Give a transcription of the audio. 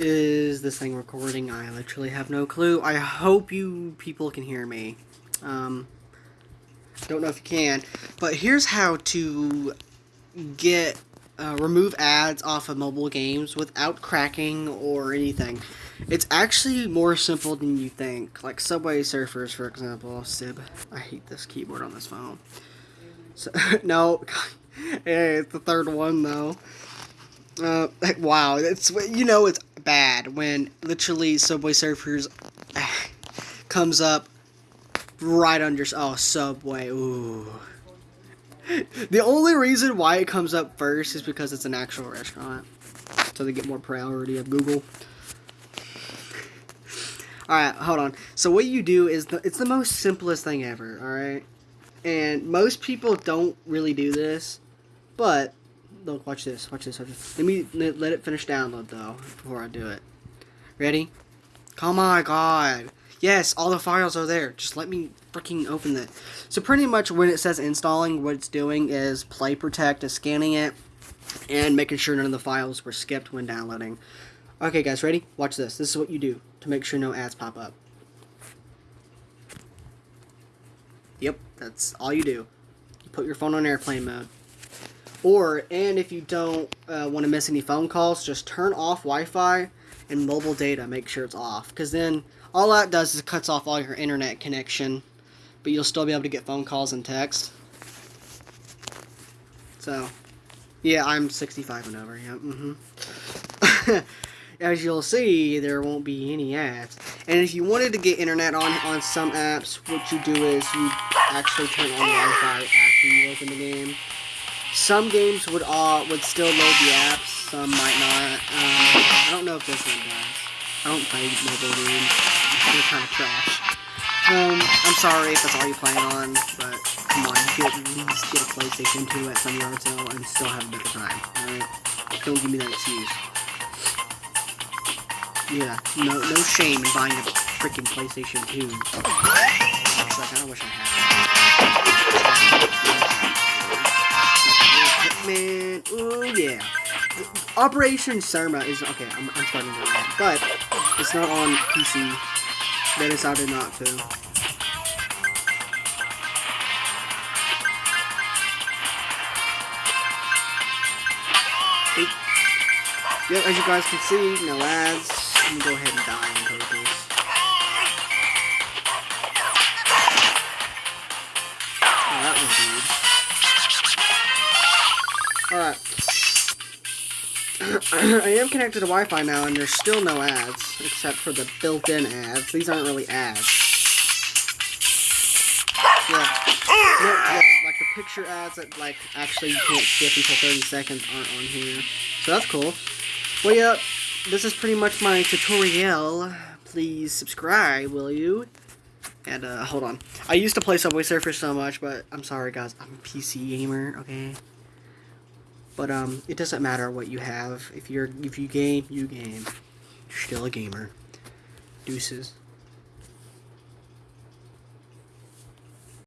is this thing recording? I literally have no clue. I hope you people can hear me. Um, don't know if you can, but here's how to get uh, remove ads off of mobile games without cracking or anything. It's actually more simple than you think. Like Subway Surfers, for example. Sib, I hate this keyboard on this phone. So, no, hey, it's the third one though. Uh, wow, it's you know it's bad when literally Subway Surfers comes up right under oh Subway. Ooh. The only reason why it comes up first is because it's an actual restaurant, so they get more priority of Google. All right, hold on. So what you do is the, it's the most simplest thing ever. All right, and most people don't really do this, but look, watch this, watch this, watch this. Let me let it finish download though before I do it. Ready? Oh Come on, God. Yes, all the files are there. Just let me freaking open it. So pretty much when it says installing, what it's doing is Play Protect is scanning it and making sure none of the files were skipped when downloading. Okay, guys, ready? Watch this. This is what you do to make sure no ads pop up. Yep, that's all you do. You put your phone on airplane mode. Or, and if you don't uh, want to miss any phone calls, just turn off Wi-Fi and mobile data. Make sure it's off. Because then all that does is cuts off all your internet connection. But you'll still be able to get phone calls and text. So, yeah, I'm 65 and over. Yeah, mm-hmm. As you'll see, there won't be any ads. And if you wanted to get internet on, on some apps, what you do is you actually turn on Wi-Fi after you open the game. Some games would uh, would still load the apps, some might not. Um, I don't know if this one does. I don't play mobile games. They're kind of trash. Um, I'm sorry if that's all you play on, but come on, you could at least get a PlayStation 2 at some yard sale and still have a better time, alright? Don't give me that excuse. Yeah, no no shame in buying a freaking PlayStation 2. Like, I wish I had. Operation Surma is okay. I'm, I'm starting to read, but it's not on PC. They decided not to. Yep, as you guys can see, no ads. Let me go ahead and die on purpose. Oh, that was weird. Alright. I am connected to Wi-Fi now, and there's still no ads, except for the built-in ads. These aren't really ads. Yeah. No, yeah, like the picture ads that, like, actually you can't skip until 30 seconds aren't on here. So that's cool. Well, yeah, this is pretty much my tutorial. Please subscribe, will you? And, uh, hold on. I used to play Subway Surfers so much, but I'm sorry, guys. I'm a PC gamer, okay? But, um, it doesn't matter what you have. If you're, if you game, you game. You're still a gamer. Deuces.